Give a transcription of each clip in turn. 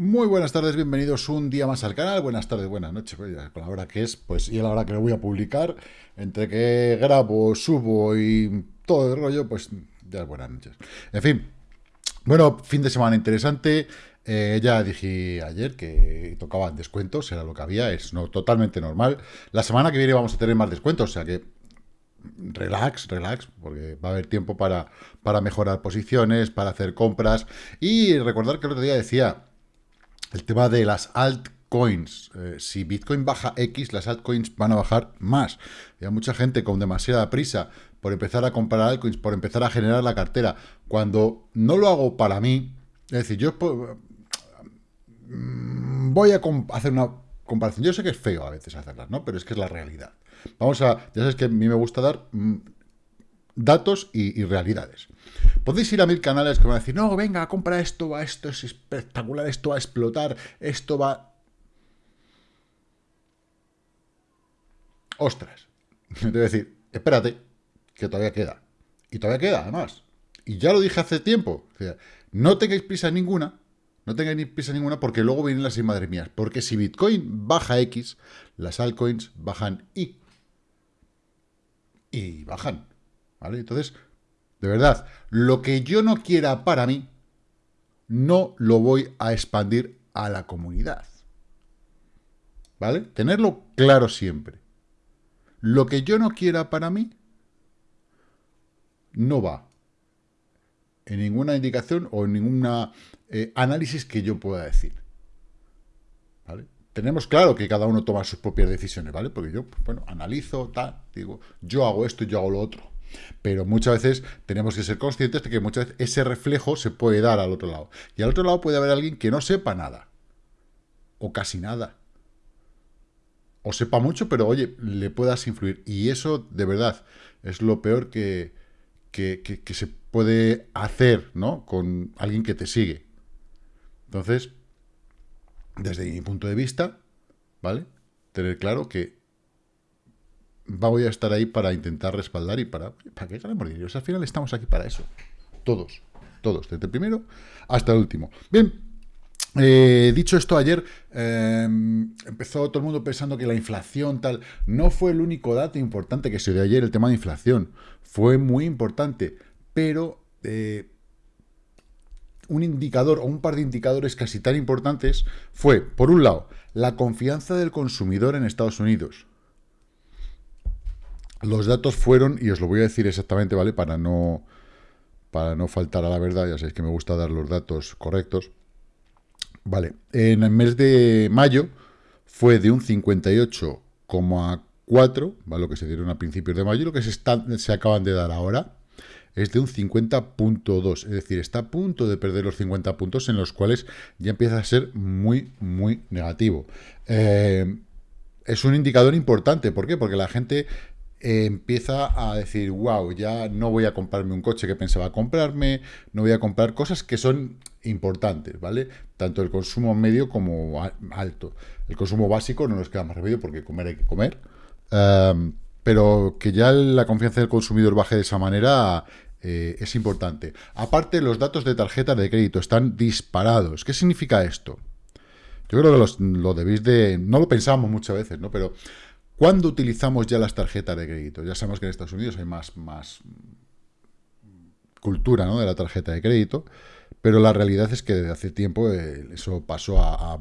Muy buenas tardes, bienvenidos un día más al canal. Buenas tardes, buenas noches, pues con la hora que es, pues y a la hora que lo voy a publicar, entre que grabo, subo y todo el rollo, pues ya es buenas noches. En fin, bueno, fin de semana interesante. Eh, ya dije ayer que tocaban descuentos, era lo que había, es no, totalmente normal. La semana que viene vamos a tener más descuentos, o sea que relax, relax, porque va a haber tiempo para, para mejorar posiciones, para hacer compras. Y recordar que el otro día decía, el tema de las altcoins. Eh, si Bitcoin baja X, las altcoins van a bajar más. hay mucha gente con demasiada prisa por empezar a comprar altcoins, por empezar a generar la cartera. Cuando no lo hago para mí, es decir, yo mm, voy a hacer una comparación. Yo sé que es feo a veces hacerlas, ¿no? Pero es que es la realidad. Vamos a, ya sabes que a mí me gusta dar mm, datos y, realidades. Podéis ir a mil canales que van a decir, no, venga, compra esto, va, esto es espectacular, esto va a explotar, esto va... Ostras. Te voy a decir, espérate, que todavía queda. Y todavía queda, además. Y ya lo dije hace tiempo. no tengáis prisa ninguna, no tengáis prisa ninguna porque luego vienen las madre mías. Porque si Bitcoin baja X, las altcoins bajan Y. Y bajan. ¿Vale? Entonces, de verdad, lo que yo no quiera para mí, no lo voy a expandir a la comunidad. ¿Vale? Tenerlo claro siempre. Lo que yo no quiera para mí, no va en ninguna indicación o en ningún eh, análisis que yo pueda decir. ¿Vale? Tenemos claro que cada uno toma sus propias decisiones, ¿vale? Porque yo, pues, bueno, analizo, tal, digo, yo hago esto y yo hago lo otro. Pero muchas veces tenemos que ser conscientes de que muchas veces ese reflejo se puede dar al otro lado. Y al otro lado puede haber alguien que no sepa nada. O casi nada. O sepa mucho, pero oye, le puedas influir. Y eso, de verdad, es lo peor que, que, se puede hacer, ¿no? Con alguien que te sigue. Entonces, desde mi punto de vista, ¿vale? Tener claro que voy a estar ahí para intentar respaldar y para, para que ganemos dinero. al final estamos aquí para eso. Todos, todos, desde el primero hasta el último. Bien, eh, dicho esto, ayer em, empezó todo el mundo pensando que la inflación tal... No fue el único dato importante que se dio ayer, el tema de inflación. Fue muy importante, pero eh, un indicador o un par de indicadores casi tan importantes fue, por un lado, la confianza del consumidor en Estados Unidos. Los datos fueron, y os lo voy a decir exactamente, ¿vale? Para no, para no faltar a la verdad, ya sabéis que me gusta dar los datos correctos. Vale, en el mes de mayo fue de un 58,4, ¿vale? Lo que se dieron a principios de mayo, lo que se, se acaban de dar ahora es de un 50.2, es decir, está a punto de perder los 50 puntos en los cuales ya empieza a ser muy, muy negativo. Eh, es un indicador importante, ¿por qué? Porque la gente empieza a decir, wow, ya no voy a comprarme un coche que pensaba comprarme, no voy a comprar cosas que son importantes, ¿vale? Tanto el consumo medio como alto. El consumo básico no nos queda más remedio porque comer hay que comer. Em, pero que ya la confianza del consumidor baje de esa manera eh, es importante. Aparte, los datos de tarjeta de crédito están disparados. ¿Qué significa esto? Yo creo que lo debéis de... No lo pensamos muchas veces, ¿no? Pero ¿Cuándo utilizamos ya las tarjetas de crédito? Ya sabemos que en Estados Unidos hay más, cultura ¿no? de la tarjeta de crédito, pero la realidad es que desde hace tiempo eh, eso pasó a,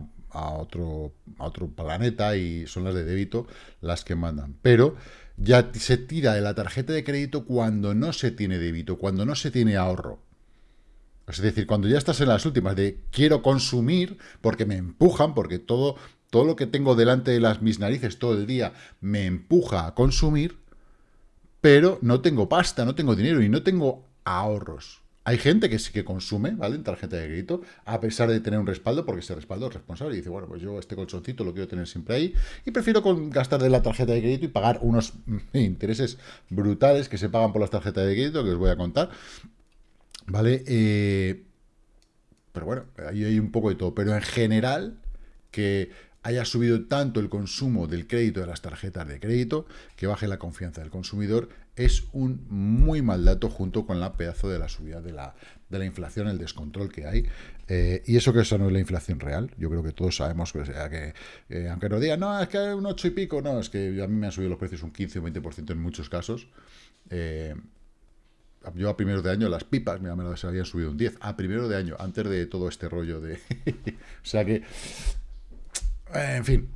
otro, a otro planeta y son las de débito las que mandan. Pero ya se tira de la tarjeta de crédito cuando no se tiene débito, cuando no se tiene ahorro. Es decir, cuando ya estás en las últimas de quiero consumir porque me empujan, porque todo todo lo que tengo delante de las mis narices todo el día me empuja a consumir, pero no tengo pasta, no tengo dinero y no tengo ahorros. Hay gente que sí que consume, ¿vale? En tarjeta de crédito, a pesar de tener un respaldo, porque ese respaldo es responsable y dice, bueno, pues yo este colchoncito lo quiero tener siempre ahí y prefiero gastar de la tarjeta de crédito y pagar unos intereses brutales que se pagan por las tarjetas de crédito, que os voy a contar, ¿vale? Eh, pero bueno, ahí hay un poco de todo, pero en general que haya subido tanto el consumo del crédito de las tarjetas de crédito, que baje la confianza del consumidor, es un muy mal dato junto con la pedazo de la subida de la, de la inflación, el descontrol que hay. Eh, y eso que eso no es la inflación real. Yo creo que todos sabemos que, sea, que eh, aunque nos digan, no, es que hay un 8 y pico, no, es que a mí me han subido los precios un 15 o 20% en muchos casos. Eh, yo a primeros de año las pipas, mira, me se habían subido un 10, a primero de año, antes de todo este rollo de... o sea que en fin,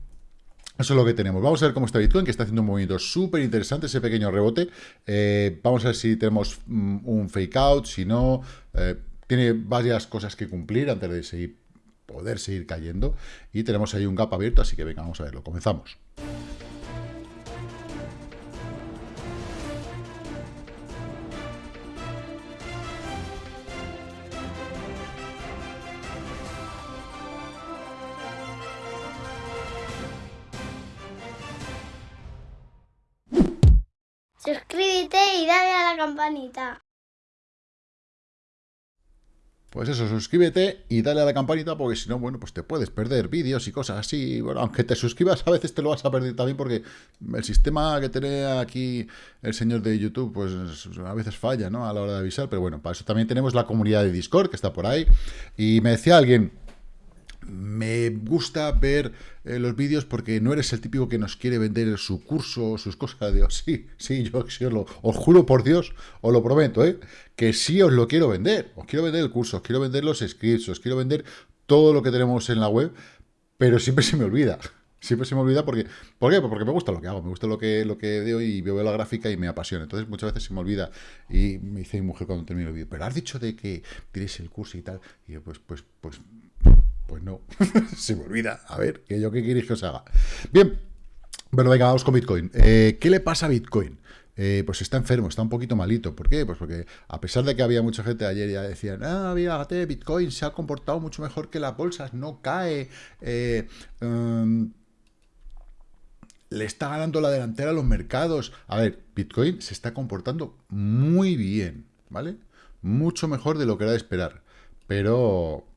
eso es lo que tenemos. Vamos a ver cómo está Bitcoin, que está haciendo un movimiento súper interesante, ese pequeño rebote. Eh, vamos a ver si tenemos mm, un fake out, si no. Eh, tiene varias cosas que cumplir antes de seguir, poder seguir cayendo. Y tenemos ahí un gap abierto, así que venga, vamos a verlo. Comenzamos. Campanita. Pues eso, suscríbete y dale a la campanita porque si no, bueno, pues te puedes perder vídeos y cosas así. Bueno, aunque te suscribas, a veces te lo vas a perder también porque el sistema que tiene aquí el señor de YouTube, pues a veces falla, ¿no? A la hora de avisar. Pero bueno, para eso también tenemos la comunidad de Discord que está por ahí. Y me decía alguien, me gusta ver eh, los vídeos porque no eres el típico que nos quiere vender su curso, sus cosas. Digo, sí, sí, yo os lo os juro por Dios, os lo prometo, ¿eh? que sí os lo quiero vender. Os quiero vender el curso, os quiero vender los scripts, os quiero vender todo lo que tenemos en la web, pero siempre se me olvida. Siempre se me olvida porque... ¿Por qué? Porque me gusta lo que hago, me gusta lo que, lo que veo y veo la gráfica y me apasiona. Entonces muchas veces se me olvida y me dice mi mujer cuando termino el vídeo, pero has dicho de que tienes el curso y tal. Y yo, pues, pues, pues pues no, se me olvida. A ver, que yo qué queréis que os haga. Bien, bueno, venga, vamos con Bitcoin. Eh, ¿Qué le pasa a Bitcoin? Eh, pues está enfermo, está un poquito malito. ¿Por qué? Pues porque a pesar de que había mucha gente ayer ya decían, ah, mira, Bitcoin se ha comportado mucho mejor que las bolsas, no cae, eh, em, le está ganando la delantera a los mercados. A ver, Bitcoin se está comportando muy bien, ¿vale? Mucho mejor de lo que era de esperar. Pero,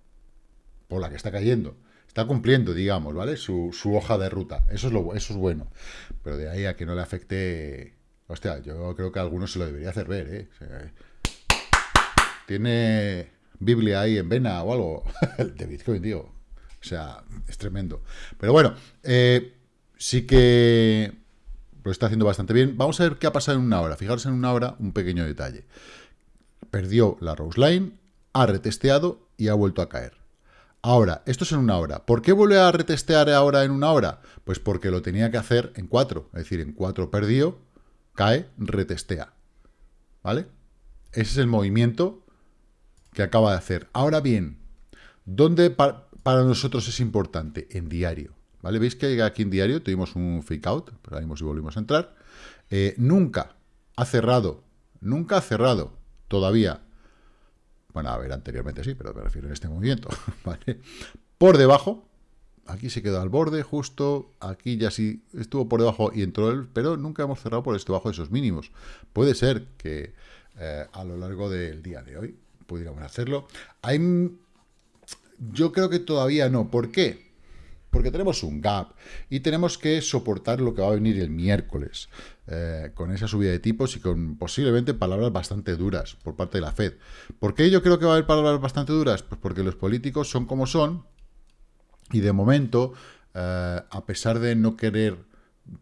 por la que está cayendo. Está cumpliendo, digamos, ¿vale? Su, hoja de ruta. Eso es, lo, eso es bueno. Pero de ahí a que no le afecte... Hostia, yo creo que a algunos se lo debería hacer ver, ¿eh? tiene Biblia ahí en vena o algo. de Bitcoin, tío. O sea, es tremendo. Pero bueno, eh, sí que lo está haciendo bastante bien. Vamos a ver qué ha pasado en una hora. Fijaros en una hora un pequeño detalle. Perdió la Rose Line, ha retesteado y ha vuelto a caer. Ahora, esto es en una hora. ¿Por qué vuelve a retestear ahora en una hora? Pues porque lo tenía que hacer en cuatro. Es decir, en cuatro perdió, cae, retestea. ¿Vale? Ese es el movimiento que acaba de hacer. Ahora bien, ¿dónde para nosotros es importante? En diario. ¿Vale? ¿Veis que aquí en diario tuvimos un fake out? Pero ahí si volvimos a entrar. Eh, nunca ha cerrado, nunca ha cerrado todavía bueno, a ver, anteriormente sí, pero me refiero en este movimiento. Por debajo, aquí se quedó al borde justo, aquí ya sí estuvo por debajo y entró el, pero nunca hemos cerrado por este debajo de esos mínimos. Puede ser que eh, a lo largo del día de hoy pudiéramos hacerlo. Hay, yo creo que todavía no. ¿Por qué? Porque tenemos un gap y tenemos que soportar lo que va a venir el miércoles, eh, con esa subida de tipos y con posiblemente palabras bastante duras por parte de la Fed. ¿Por qué yo creo que va a haber palabras bastante duras? Pues porque los políticos son como son y de momento, eh, a pesar de no querer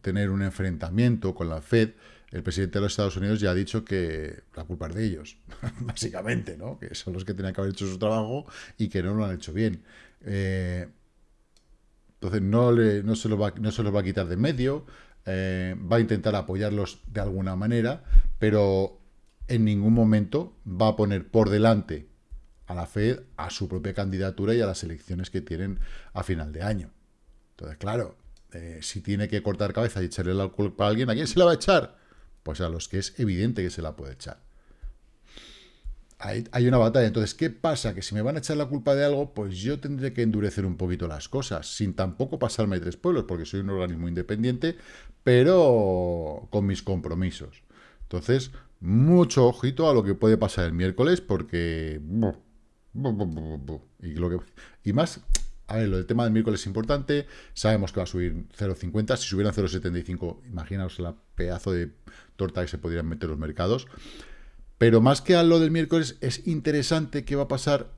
tener un enfrentamiento con la Fed, el presidente de los Estados Unidos ya ha dicho que la culpa es de ellos, básicamente, ¿no? Que son los que tenían que haber hecho su trabajo y que no lo han hecho bien. Eh, entonces no, no, se, los va, no se va a quitar de medio, eh, va a intentar apoyarlos de alguna manera, pero en ningún momento va a poner por delante a la Fed a su propia candidatura y a las elecciones que tienen a final de año. Entonces, claro, eh, si tiene que cortar cabeza y echarle la culpa a alguien, ¿a quién se la va a echar? Pues a los que es evidente que se la puede echar hay, una batalla. Entonces, ¿qué pasa? Que si me van a echar la culpa de algo, pues yo tendré que endurecer un poquito las cosas, sin tampoco pasarme tres pueblos, porque soy un organismo independiente, pero con mis compromisos. Entonces, mucho ojito a lo que puede pasar el miércoles, porque... Y, lo que, y más, a ver, lo del tema del miércoles es importante, sabemos que va a subir 0,50, si subieran 0,75, imaginaos la pedazo de torta que se podrían meter los mercados. Pero más que a lo del miércoles, es interesante qué va a pasar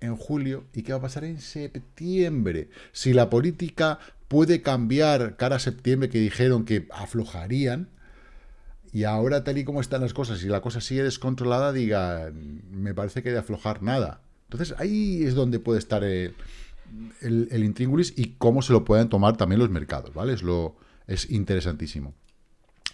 en julio y qué va a pasar en septiembre. Si la política puede cambiar cara a septiembre, que dijeron que aflojarían, y ahora tal y como están las cosas, y la cosa sigue descontrolada, diga, me parece que de aflojar nada. Entonces ahí es donde puede estar el, el, intríngulis y cómo se lo pueden tomar también los mercados, ¿vale? Es, lo, es interesantísimo.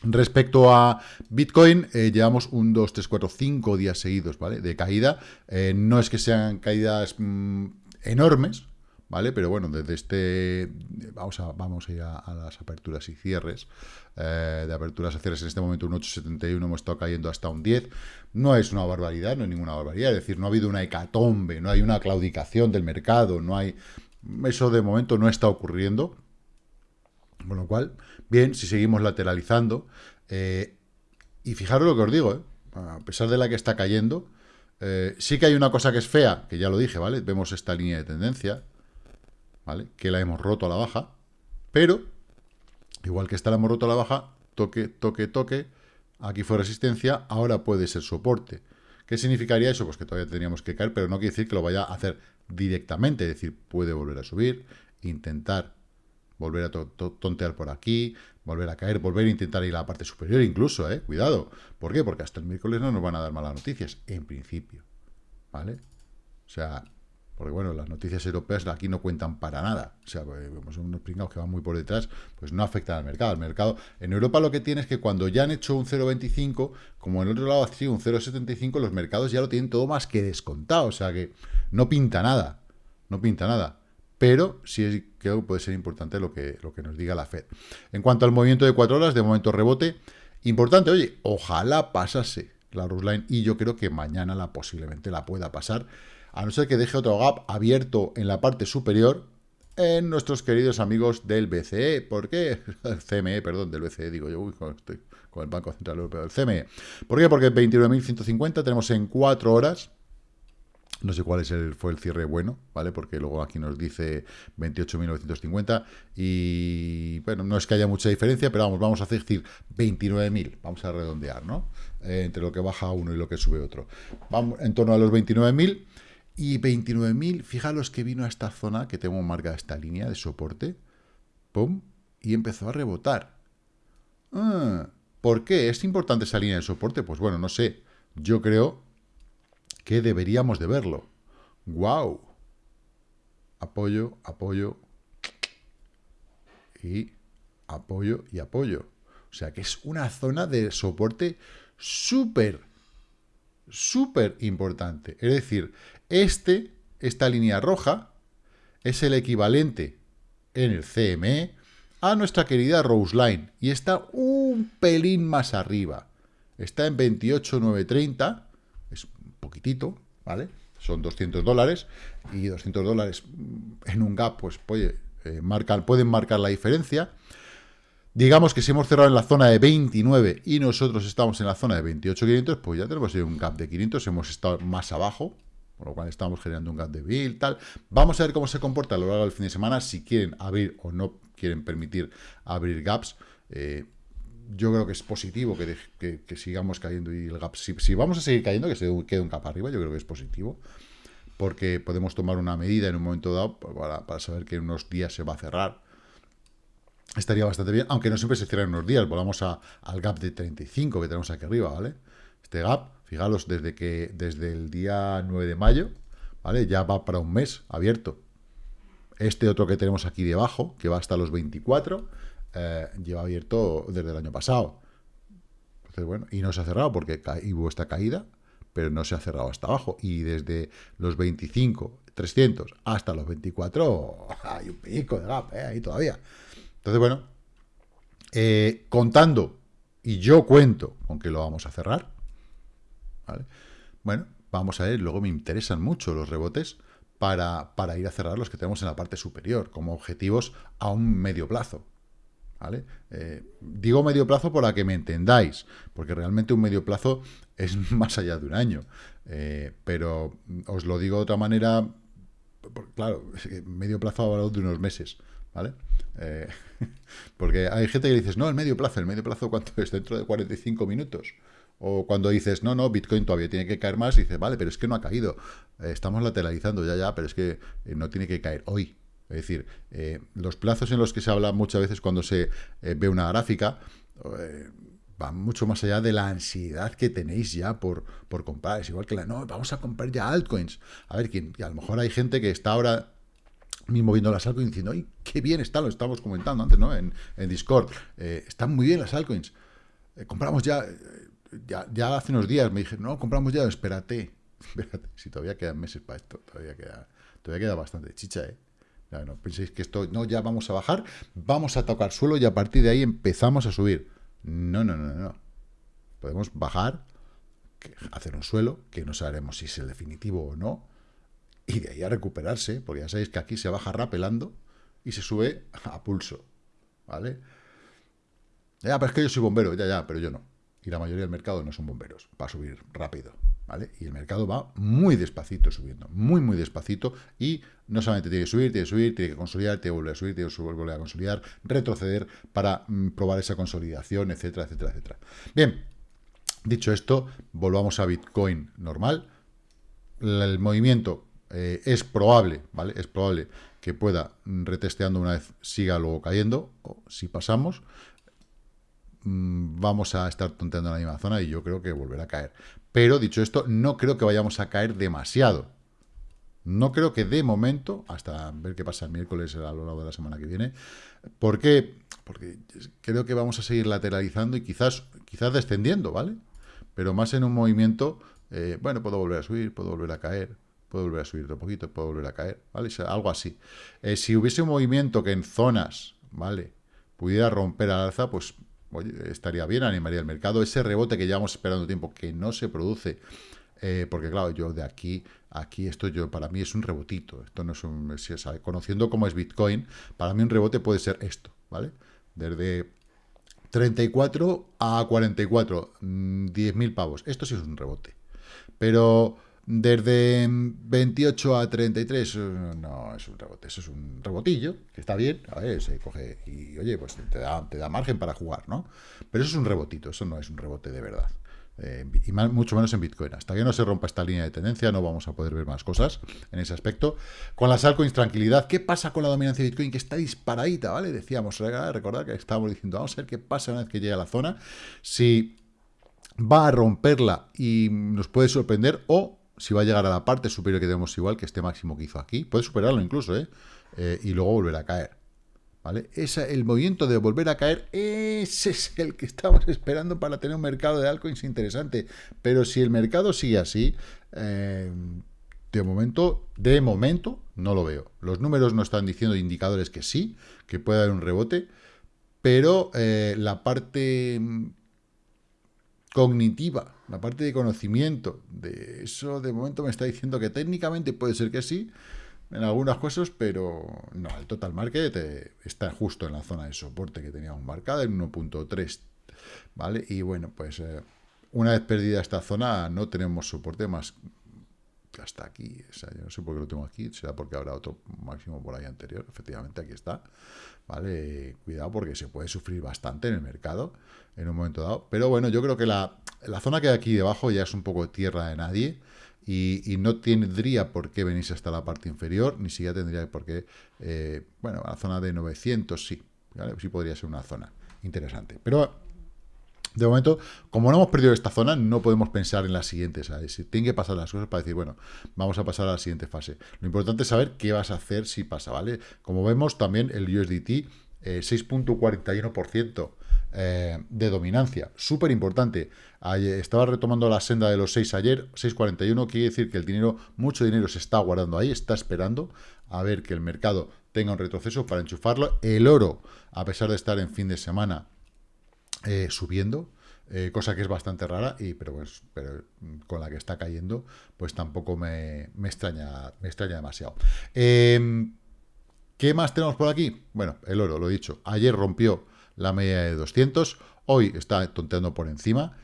Respecto a Bitcoin, eh, llevamos un 2, 3, 4, 5 días seguidos, ¿vale? De caída. Eh, no es que sean caídas mm, enormes, ¿vale? Pero bueno, desde este... Vamos a, vamos a ir a, las aperturas y cierres. Eh, de aperturas y cierres en este momento un 8,71, hemos estado cayendo hasta un 10. No es una barbaridad, no es ninguna barbaridad. Es decir, no ha habido una hecatombe, no hay una claudicación del mercado, no hay... Eso de momento no está ocurriendo. Con lo cual, bien, si seguimos lateralizando. Eh, y fijaros lo que os digo, ¿eh? a pesar de la que está cayendo, sí que hay una cosa que es fea, que ya lo dije, ¿vale? Vemos esta línea de tendencia, ¿vale? Que la hemos roto a la baja, pero, igual que esta la hemos roto a la baja, toque, toque, toque, aquí fue resistencia, ahora puede ser soporte. ¿Qué significaría eso? Pues que todavía tendríamos que caer, pero no quiere decir que lo vaya a hacer directamente, es decir, puede volver a subir, intentar volver a tontear por aquí, volver a caer, volver a intentar ir a la parte superior incluso, ¿eh? Cuidado. ¿Por qué? Porque hasta el miércoles no nos van a dar malas noticias, en principio. ¿Vale? O sea, porque bueno, las noticias europeas aquí no cuentan para nada. O sea, pues, son unos pringados que van muy por detrás, pues no afectan al mercado. El mercado, en Europa lo que tiene es que cuando ya han hecho un 0,25, como en el otro lado ha sido un 0,75, los mercados ya lo tienen todo más que descontado. O sea que no pinta nada. No pinta nada. Pero sí creo que puede ser importante lo que, lo que nos diga la Fed. En cuanto al movimiento de cuatro horas, de momento rebote. Importante, oye, ojalá pasase la Rusline y yo creo que mañana la posiblemente la pueda pasar a no ser que deje otro gap abierto en la parte superior en nuestros queridos amigos del BCE. ¿Por qué? El CME, perdón, del BCE, digo yo, estoy con el Banco Central Europeo, del CME. ¿Por qué? Porque 29.150 tenemos en 4 horas, no sé cuál es el, fue el cierre bueno, ¿vale? Porque luego aquí nos dice 28.950 y, bueno, no es que haya mucha diferencia, pero vamos, vamos a decir 29.000, vamos a redondear, ¿no? Eh, entre lo que baja uno y lo que sube otro. Vamos en torno a los 29.000 y 29.000, fijaros que vino a esta zona, que tengo marcada esta línea de soporte, pum, y empezó a rebotar. Ah, ¿Por qué? ¿Es importante esa línea de soporte? Pues bueno, no sé. Yo creo que deberíamos de verlo. ¡Wow! Apoyo, apoyo y apoyo y apoyo. O sea que es una zona de soporte súper, súper importante. Es decir, este, esta línea roja, es el equivalente en el CME a nuestra querida Rose Line y está un pelín más arriba. Está en 28,930, es un poquitito, ¿vale? Son 200 dólares y 200 dólares en un gap, pues puede, eh, pueden marcar la diferencia. Digamos que si hemos cerrado en la zona de 29 y nosotros estamos en la zona de 28,500, pues ya tenemos un gap de 500, hemos estado más abajo, por lo cual estamos generando un gap de bill, tal. Vamos a ver cómo se comporta a lo largo del fin de semana, si quieren abrir o no quieren permitir abrir gaps. Eh, yo creo que es positivo que, sigamos cayendo y el gap, si, vamos a seguir cayendo, que se quede un gap arriba, yo creo que es positivo, porque podemos tomar una medida en un momento dado para, saber que en unos días se va a cerrar. Estaría bastante bien, aunque no siempre se cierra en unos días, volvamos al gap de 35 que tenemos aquí arriba, ¿vale? Este gap Fijaros, desde que desde el día 9 de mayo, ¿vale? Ya va para un mes abierto. Este otro que tenemos aquí debajo, que va hasta los 24, eh, lleva abierto desde el año pasado. Entonces, bueno, y no se ha cerrado porque hubo esta caída, pero no se ha cerrado hasta abajo. Y desde los 25, 300 hasta los 24, hay un pico de gap, ¿eh? ahí todavía. Entonces, bueno, eh, contando, y yo cuento aunque lo vamos a cerrar, bueno, vamos a ver, luego me interesan mucho los rebotes para, para, ir a cerrar los que tenemos en la parte superior, como objetivos a un medio plazo. ¿Vale? Eh, digo medio plazo para que me entendáis, porque realmente un medio plazo es más allá de un año. Eh, pero os lo digo de otra manera claro, medio plazo hablado de unos meses, ¿vale? Eh, porque hay gente que dice, no, el medio plazo, el medio plazo, ¿cuánto es? Dentro de 45 minutos. O cuando dices, no, no, Bitcoin todavía tiene que caer más, dices, vale, pero es que no ha caído. Estamos lateralizando ya, ya, pero es que no tiene que caer hoy. Es decir, los plazos en los que se habla muchas veces cuando se ve una gráfica van mucho más allá de la ansiedad que tenéis ya por, por comprar. Es igual que la, no, vamos a comprar ya altcoins. A ver, que a lo mejor hay gente que está ahora mismo viendo las altcoins diciendo, ¡ay, qué bien está! Lo estábamos comentando antes, ¿no? En, Discord. Eh, están muy bien las altcoins. Eh, compramos ya, eh, ya, ya, hace unos días me dije, no, compramos ya, espérate. Espérate, si todavía quedan meses para esto, todavía queda, todavía queda bastante chicha, ¿eh? No penséis que esto, no, ya vamos a bajar, vamos a tocar suelo y a partir de ahí empezamos a subir. No, no, no, no. Podemos bajar, hacer un suelo, que no sabremos si es el definitivo o no, y de ahí a recuperarse, porque ya sabéis que aquí se baja rapelando y se sube a pulso, ¿vale? Ya, pero es que yo soy bombero, ya, ya, pero yo no. Y la mayoría del mercado no son bomberos, para subir rápido, ¿vale? Y el mercado va muy despacito subiendo, muy, muy despacito, y no solamente tiene que subir, tiene que subir, tiene que consolidar, tiene que volver a subir, tiene que volver a consolidar, retroceder para mm, probar esa consolidación, etcétera, etcétera, etcétera. Bien, dicho esto, volvamos a Bitcoin normal. El movimiento eh, es probable, ¿vale? Es probable que pueda, mm, retesteando una vez, siga luego cayendo, o si pasamos, vamos a estar tonteando en la misma zona y yo creo que volverá a caer. Pero, dicho esto, no creo que vayamos a caer demasiado. No creo que de momento, hasta ver qué pasa el miércoles a lo largo de la semana que viene, ¿por qué? Porque creo que vamos a seguir lateralizando y quizás, quizás descendiendo, ¿vale? Pero más en un movimiento, eh, bueno, puedo volver a subir, puedo volver a caer, puede volver a subir otro poquito, puede volver a caer, ¿vale? algo así. Eh, si hubiese un movimiento que en zonas, ¿vale? Pudiera romper al alza, pues oye, estaría bien, animaría el mercado. Ese rebote que llevamos esperando tiempo, que no se produce, eh, porque claro, yo de aquí, aquí esto yo, para mí es un rebotito, esto no es un, conociendo cómo es Bitcoin, para mí un rebote puede ser esto, ¿vale? Desde 34 a 44, 10.000 mm, pavos, esto sí es un rebote. Pero desde 28 a 33, eh, no es un rebote, eso es un rebotillo, que está bien, a ver, se coge y, oye, pues te da, te da margen para jugar, ¿no? Pero eso es un rebotito, eso no es un rebote de verdad. Eh, y mucho menos en Bitcoin. Hasta que no se rompa esta línea de tendencia, no vamos a poder ver más cosas en ese aspecto. Con las altcoins, tranquilidad. ¿Qué pasa con la dominancia de Bitcoin? Que está disparadita, ¿vale? Decíamos, recordad que estábamos diciendo, vamos a ver qué pasa una vez que llegue a la zona. Si va a romperla y nos puede sorprender o si va a llegar a la parte superior que tenemos igual, que este máximo que hizo aquí, puede superarlo incluso, ¿eh? ¿eh? y luego volver a caer. ¿Vale? El movimiento de volver a caer, ese es el que estamos esperando para tener un mercado de altcoins interesante. Pero si el mercado sigue así, eh, de momento, de momento, no lo veo. Los números no están diciendo indicadores que sí, que puede haber un rebote, pero la parte cognitiva, la parte de conocimiento, de eso de momento me está diciendo que técnicamente puede ser que sí, en algunas cosas, pero no, el total market eh, está justo en la zona de soporte que teníamos marcada, en 1.3, ¿vale? Y bueno, pues eh, una vez perdida esta zona no tenemos soporte más hasta aquí, o sea, yo no sé por qué lo tengo aquí, será porque habrá otro máximo por ahí anterior, efectivamente aquí está, ¿vale? Cuidado porque se puede sufrir bastante en el mercado en un momento dado, pero bueno, yo creo que la, la zona que hay aquí debajo ya es un poco tierra de nadie, y, no tendría por qué venirse hasta la parte inferior, ni siquiera tendría por qué, eh, bueno, la zona de 900 sí, sí podría ser una zona interesante, pero de momento, como no hemos perdido esta zona, no podemos pensar en la siguiente, ¿sabes? Tienen que pasar las cosas para decir, bueno, vamos a pasar a la siguiente fase. Lo importante es saber qué vas a hacer si pasa, ¿vale? Como vemos, también el USDT, 6.41% eh, eh, de dominancia. Súper importante. Estaba retomando la senda de los 6 ayer, 6.41, quiere decir que el dinero, mucho dinero se está guardando ahí, está esperando a ver que el mercado tenga un retroceso para enchufarlo. El oro, a pesar de estar en fin de semana, eh, subiendo, eh, cosa que es bastante rara, y pero, pues, pero con la que está cayendo, pues tampoco me, extraña, me extraña demasiado. Em, ¿Qué más tenemos por aquí? Bueno, el oro, lo he dicho. Ayer rompió la media de 200, hoy está tonteando por encima.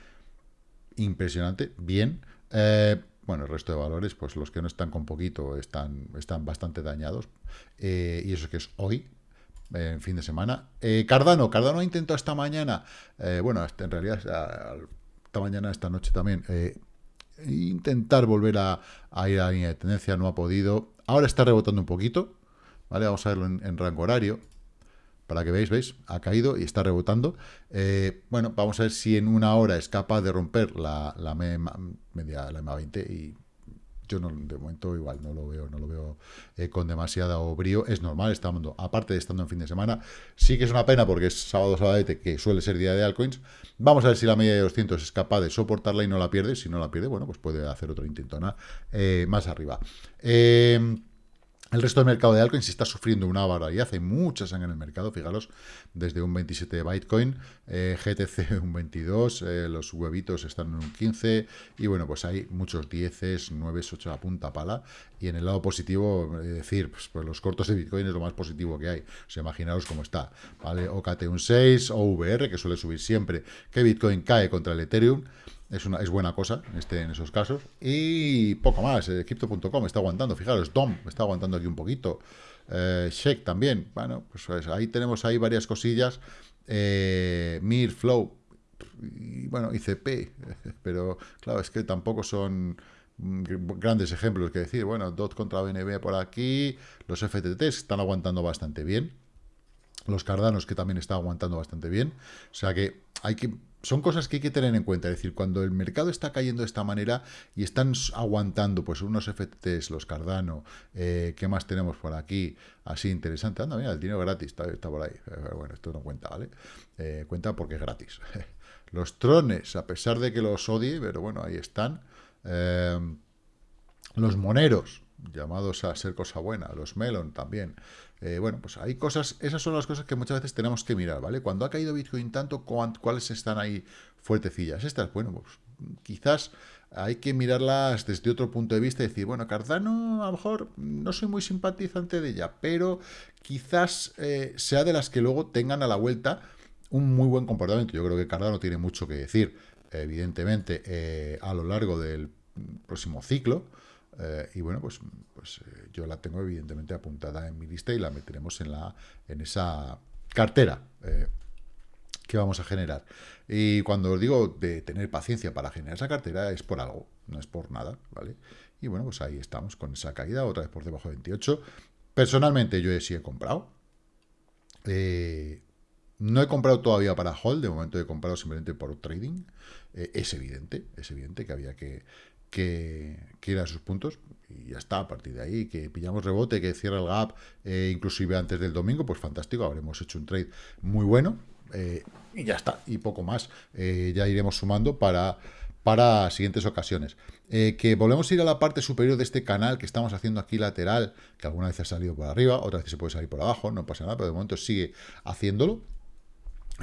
Impresionante, bien. Eh, bueno, el resto de valores, pues los que no están con poquito están, están bastante dañados. Y eso que es hoy, en fin de semana. Eh, Cardano, Cardano intentado esta mañana, eh, bueno, en realidad esta mañana, esta noche también, intentar volver a, ir a la línea de tendencia, no ha podido. Ahora está rebotando un poquito, ¿vale? Vamos a verlo en, rango horario, para que veáis, ¿veis? Ha caído y está rebotando. bueno, vamos a ver si en una hora es capaz de romper la, la media, la MA20 y yo no, de momento igual no lo veo, no lo veo eh, con demasiado brío. Es normal, estando, aparte de estando en fin de semana, sí que es una pena porque es sábado, sábado, que suele ser día de altcoins. Vamos a ver si la media de 200 es capaz de soportarla y no la pierde. Si no la pierde, bueno, pues puede hacer otro intento eh, más arriba. Eh, el resto del mercado de altcoins está sufriendo una barbaridad, hay mucha sangre en el mercado, fijaros, desde un 27 de Bitcoin, eh, GTC un 22, eh, los huevitos están en un 15, y bueno, pues hay muchos 10, 9, 8 a punta pala, y en el lado positivo, decir, pues, pues, los cortos de Bitcoin es lo más positivo que hay, o sea, imaginaros cómo está, ¿vale? OKT un 6, OVR, que suele subir siempre, que Bitcoin cae contra el Ethereum, es, una, es buena cosa este, en esos casos. Y poco más. Eh, Crypto.com está aguantando. Fijaros, DOM está aguantando aquí un poquito. Eh, también. Bueno, pues, pues, ahí tenemos ahí varias cosillas. Eh, Mir, Flow. Y bueno, ICP. Pero claro, es que tampoco son grandes ejemplos que decir. Bueno, DOT contra BNB por aquí. Los FTT están aguantando bastante bien. Los Cardanos que también están aguantando bastante bien. O sea que hay que son cosas que hay que tener en cuenta. Es decir, cuando el mercado está cayendo de esta manera y están aguantando pues unos FTs, los Cardano, eh, ¿qué más tenemos por aquí? Así interesante. Anda, mira, el dinero gratis está, por ahí. Eh, bueno, esto no cuenta, ¿vale? Eh, cuenta porque es gratis. los trones, a pesar de que los odie, pero bueno, ahí están. los moneros, llamados a ser cosa buena, los melon también. Eh, bueno, pues hay cosas, esas son las cosas que muchas veces tenemos que mirar, ¿vale? Cuando ha caído Bitcoin tanto, ¿cuáles están ahí fuertecillas? Estas, bueno, pues quizás hay que mirarlas desde otro punto de vista y decir, bueno, Cardano a lo mejor no soy muy simpatizante de ella, pero quizás eh, sea de las que luego tengan a la vuelta un muy buen comportamiento. Yo creo que Cardano tiene mucho que decir, evidentemente, eh, a lo largo del próximo ciclo, eh, y bueno, pues, pues eh, yo la tengo evidentemente apuntada en mi lista y la meteremos en, la, en esa cartera eh, que vamos a generar. Y cuando os digo de tener paciencia para generar esa cartera es por algo, no es por nada, ¿vale? Y bueno, pues ahí estamos con esa caída, otra vez por debajo de 28. Personalmente yo sí he comprado. no he comprado todavía para hold, de momento he comprado simplemente por trading. es evidente, es evidente que había que, que, que ir a sus puntos y ya está, a partir de ahí, que pillamos rebote, que cierra el gap, eh, inclusive antes del domingo, pues fantástico, habremos hecho un trade muy bueno eh, y ya está, y poco más, eh, ya iremos sumando para, para siguientes ocasiones. que volvemos a ir a la parte superior de este canal que estamos haciendo aquí lateral, que alguna vez ha salido por arriba, otra vez se puede salir por abajo, no pasa nada, pero de momento sigue haciéndolo.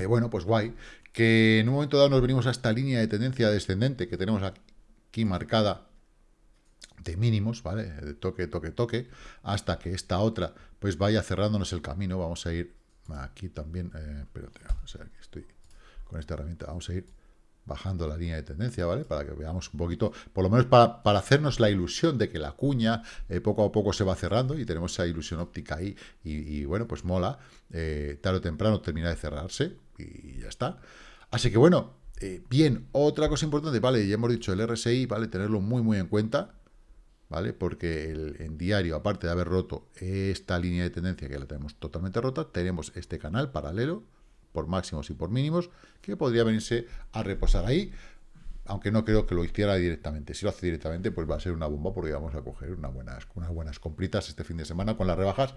bueno, pues guay, que en un momento dado nos venimos a esta línea de tendencia descendente que tenemos aquí, aquí marcada de mínimos, ¿vale? De toque, toque, toque, hasta que esta otra pues vaya cerrándonos el camino. Vamos a ir aquí también, eh, espérate, vamos estoy con esta herramienta, vamos a ir bajando la línea de tendencia, ¿vale? Para que veamos un poquito, por lo menos para, hacernos la ilusión de que la cuña eh, poco a poco se va cerrando y tenemos esa ilusión óptica ahí y, bueno, pues mola, eh, tarde o temprano termina de cerrarse y ya está. Así que bueno, eh, bien, otra cosa importante, vale, ya hemos dicho el RSI, vale, tenerlo muy muy en cuenta, ¿vale? Porque el, en diario, aparte de haber roto esta línea de tendencia que la tenemos totalmente rota, tenemos este canal paralelo, por máximos y por mínimos, que podría venirse a reposar ahí, aunque no creo que lo hiciera directamente. Si lo hace directamente, pues va a ser una bomba, porque vamos a coger unas buenas, unas buenas compritas este fin de semana con las rebajas,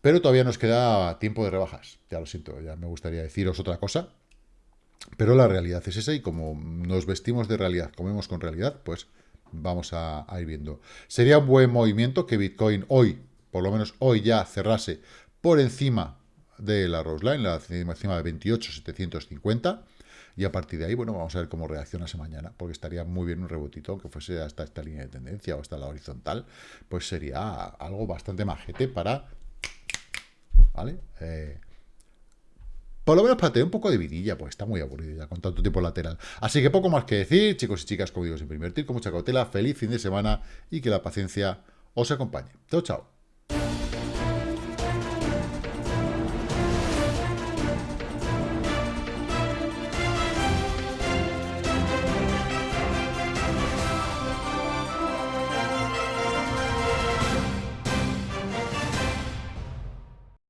pero todavía nos queda tiempo de rebajas, ya lo siento, ya me gustaría deciros otra cosa, pero la realidad es esa y como nos vestimos de realidad, comemos con realidad, pues vamos a, ir viendo. Sería un buen movimiento que Bitcoin hoy, por lo menos hoy ya cerrase por encima de la Roseline, la encima de 28.750 y a partir de ahí, bueno, vamos a ver cómo reacciona esa mañana, porque estaría muy bien un rebotito, aunque fuese hasta esta línea de tendencia o hasta la horizontal, pues sería algo bastante majete para, ¿vale? Eh, Por lo menos tener un poco de vidilla, pues está muy aburrido ya con tanto tiempo lateral. Así que poco más que decir, chicos y chicas, como digo, siempre invertir con mucha cautela, feliz fin de semana y que la paciencia os acompañe. Chao, chao.